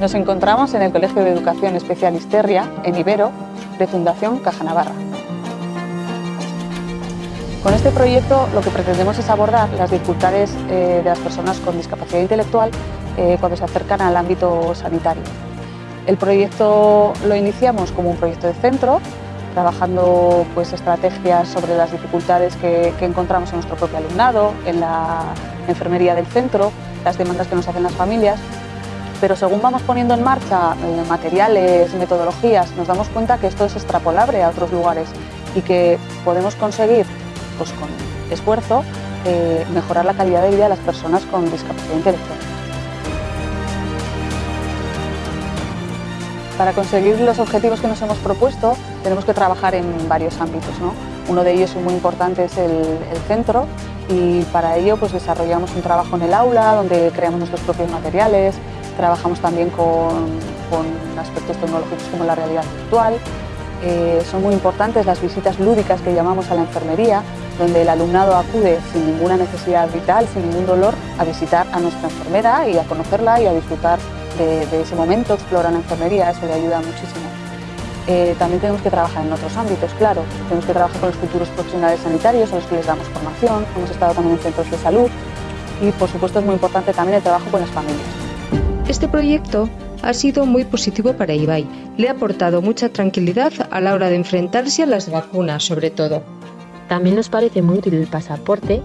Nos encontramos en el Colegio de Educación Especial Isterria, en Ibero, de Fundación Caja Navarra. Con este proyecto lo que pretendemos es abordar las dificultades eh, de las personas con discapacidad intelectual eh, cuando se acercan al ámbito sanitario. El proyecto lo iniciamos como un proyecto de centro, trabajando pues, estrategias sobre las dificultades que, que encontramos en nuestro propio alumnado, en la enfermería del centro, las demandas que nos hacen las familias pero según vamos poniendo en marcha eh, materiales, metodologías, nos damos cuenta que esto es extrapolable a otros lugares y que podemos conseguir, pues con esfuerzo, eh, mejorar la calidad de vida de las personas con discapacidad intelectual. Para conseguir los objetivos que nos hemos propuesto tenemos que trabajar en varios ámbitos. Uno de ellos muy importante es el, el centro y para ello pues, desarrollamos un trabajo en el aula donde creamos nuestros propios materiales, Trabajamos también con, aspectos tecnológicos como la realidad virtual. Eh, son muy importantes las visitas lúdicas que llamamos a la enfermería, donde el alumnado acude sin ninguna necesidad vital, sin ningún dolor, a visitar a nuestra enfermera y a conocerla y a disfrutar de, ese momento, explorar la enfermería, eso le ayuda muchísimo. Eh, también tenemos que trabajar en otros ámbitos, claro. Tenemos que trabajar con los futuros profesionales sanitarios a los que les damos formación, hemos estado también en centros de salud y por supuesto es muy importante también el trabajo con las familias. Este proyecto ha sido muy positivo para Ibai. Le ha aportado mucha tranquilidad a la hora de enfrentarse a las vacunas, sobre todo. También nos parece muy útil el pasaporte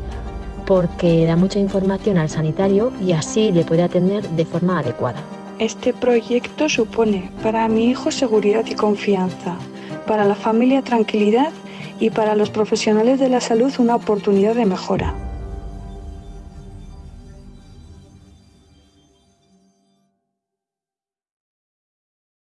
porque da mucha información al sanitario y así le puede atender de forma adecuada. Este proyecto supone para mi hijo seguridad y confianza, para la familia tranquilidad y para los profesionales de la salud una oportunidad de mejora.